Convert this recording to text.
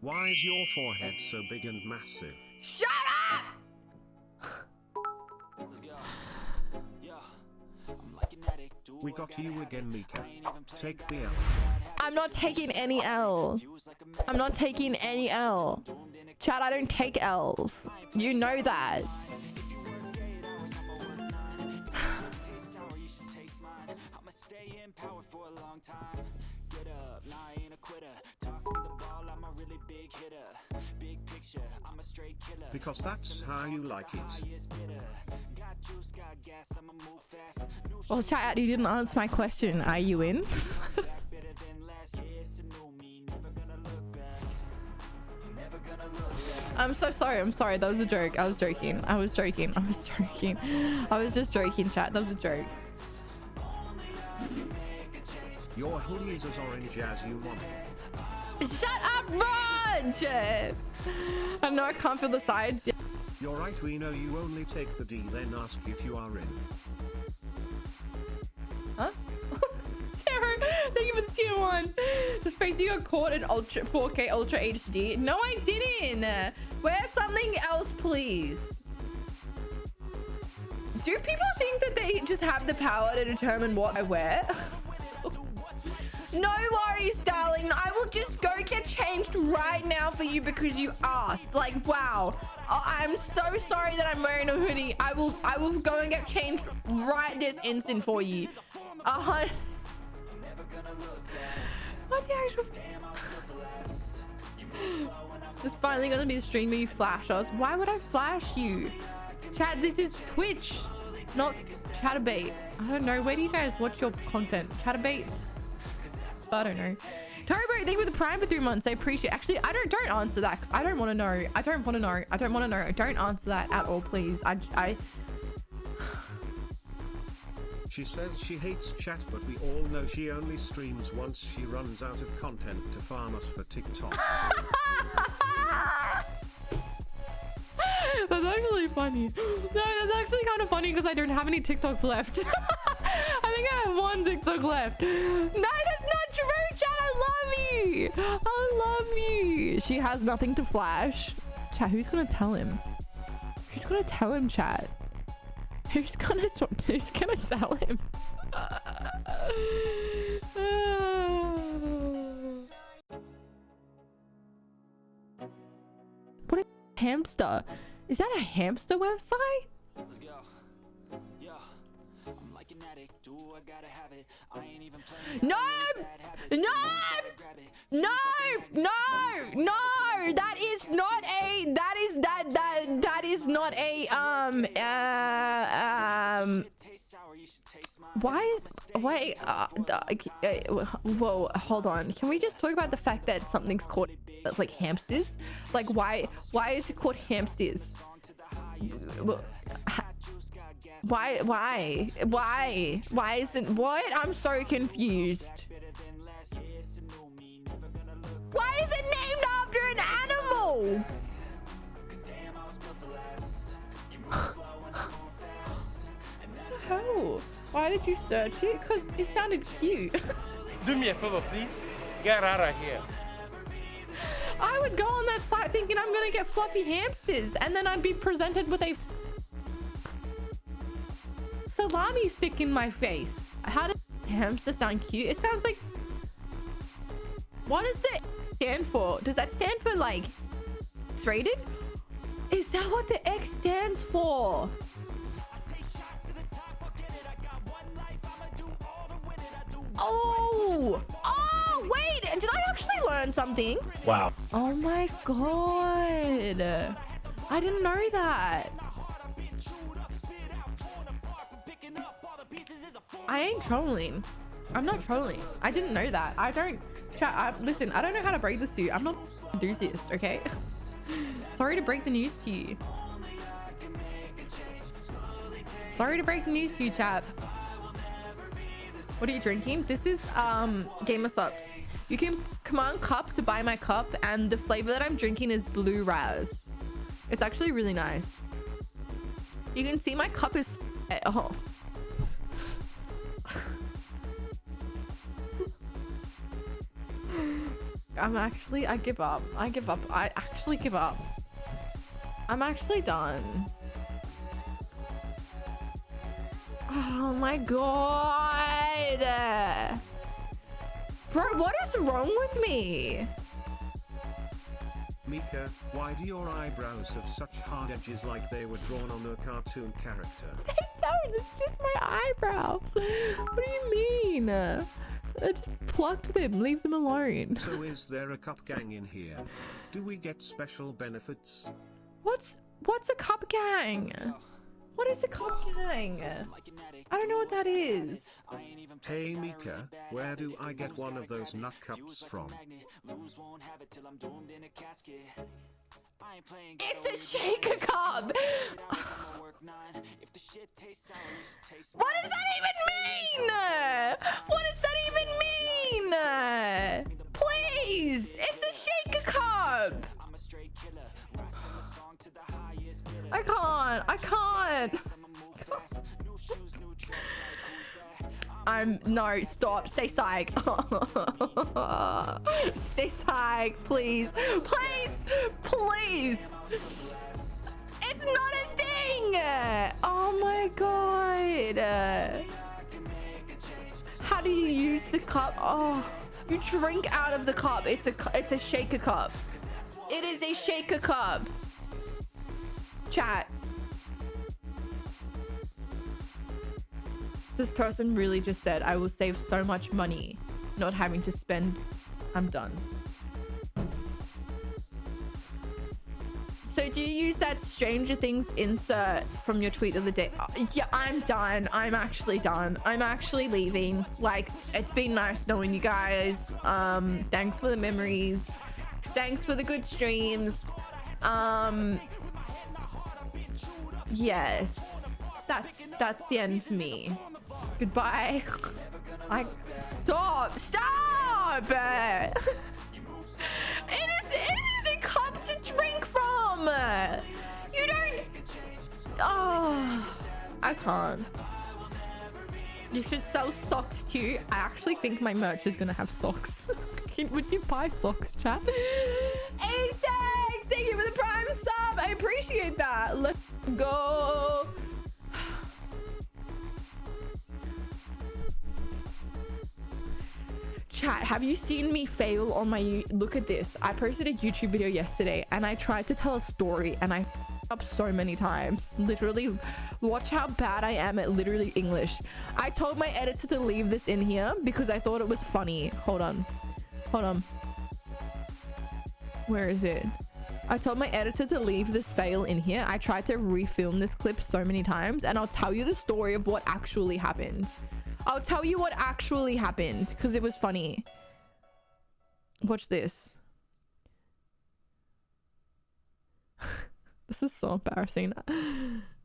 Why is your forehead so big and massive? Shut up! We got you again, Mika. Take the L. I'm not taking any L. I'm not taking any L. Chad, I don't take L's. You know that. Because that's how you like it. Well, chat, you didn't answer my question. Are you in? I'm so sorry. I'm sorry. That was a joke. I was joking. I was joking. I was joking. I was just joking, chat. That was a joke. Your hoodie is as orange as you want. Shut up, Raj! I know I can't feel the sides. You're right, we know you only take the D, then ask if you are in. Huh? Taro, thank you for the tier one. Just face you got caught in ultra 4K Ultra HD. No, I didn't. Wear something else, please. Do people think that they just have the power to determine what I wear? no worries, I will just go get changed right now for you because you asked. Like, wow. Oh, I'm so sorry that I'm wearing a hoodie. I will I will go and get changed right this instant for you. Uh -huh. What the actual... It's finally gonna be the stream where you flash us. Why would I flash you? Chat, this is Twitch, not Chaturbate. I don't know. Where do you guys watch your content? Chaturbate? I don't know. Turbo, thank you for the prime for three months. I appreciate Actually, I don't don't answer that because I don't want to know. I don't want to know. I don't want to know. Don't answer that at all, please. I I She says she hates chat, but we all know she only streams once she runs out of content to farm us for TikTok. that's actually funny. No, that's actually kind of funny because I don't have any TikToks left. I think I have one TikTok left. No, I love you. She has nothing to flash. Chat, who's to tell him? Who's to tell him, chat? Who's gonna who's gonna tell him? what a hamster. Is that a hamster website? An addict. Do I gotta have it. I ain't even No! No! No! No! No! That is not a that is that that that is not a um uh, um why wait uh, uh, whoa hold on can we just talk about the fact that something's called like hamsters like why why is it called hamsters why why? why? why isn't what? I'm so confused. Why is it named after an animal? Hell? why did you search it? Because it sounded cute. Do me a favor please. Get out of here. I would go on that site thinking I'm gonna get fluffy hamsters and then I'd be presented with a salami stick in my face. How does hamster sound cute? It sounds like... What does the stand for? Does that stand for like... It's rated? Is that what the X stands for? Oh! Oh, wait! Did I actually learn something? Wow. Oh my god. I didn't know that. I ain't trolling. I'm not trolling. I didn't know that. I don't... Chat, I, listen, I don't know how to break this to you. I'm not enthusiast, okay? Sorry to break the news to you. Sorry to break the news to you, chat. What are you drinking? This is um Gamer Supps. You can command cup to buy my cup and the flavor that I'm drinking is blue raz. It's actually really nice. You can see my cup is oh I'm actually, I give up. I give up. I actually give up. I'm actually done. Oh my god. Bro, what is wrong with me? Mika, why do your eyebrows have such hard edges like they were drawn on a cartoon character? They don't. It's just my eyebrows. What do you mean? I just plucked them. Leave them alone. So is there a cup gang in here? Do we get special benefits? What's what's a cup gang? What is a cup gang? I don't know what that is. Hey Mika, where do I get one of those nut cups from? It's a shaker cup. what does that even mean? What does that even mean? Please, it's a shaker cup. I can't. I can't. I'm no stop. Stay psych. Stay psych, please, please, please. It's not a thing. Oh my god. How do you use the cup? Oh, you drink out of the cup. It's a it's a shaker cup. It is a shaker cup. Chat. This person really just said, I will save so much money not having to spend. I'm done. So do you use that Stranger Things insert from your tweet of the day? Yeah, I'm done. I'm actually done. I'm actually leaving. Like, it's been nice knowing you guys. Um, thanks for the memories. Thanks for the good streams. Um, yes, that's that's the end for me. Goodbye. I stop. Stop. it is it is a cup to drink from. You don't. Oh, I can't. You should sell socks too. I actually think my merch is gonna have socks. Would you buy socks, chat? Thanks! Thank you for the prime sub. I appreciate that. Let's go. Chat, have you seen me fail on my... Look at this. I posted a YouTube video yesterday and I tried to tell a story and I up so many times. Literally, watch how bad I am at literally English. I told my editor to leave this in here because I thought it was funny. Hold on. Hold on. Where is it? I told my editor to leave this fail in here. I tried to refilm this clip so many times and I'll tell you the story of what actually happened. I'll tell you what actually happened because it was funny. Watch this. this is so embarrassing.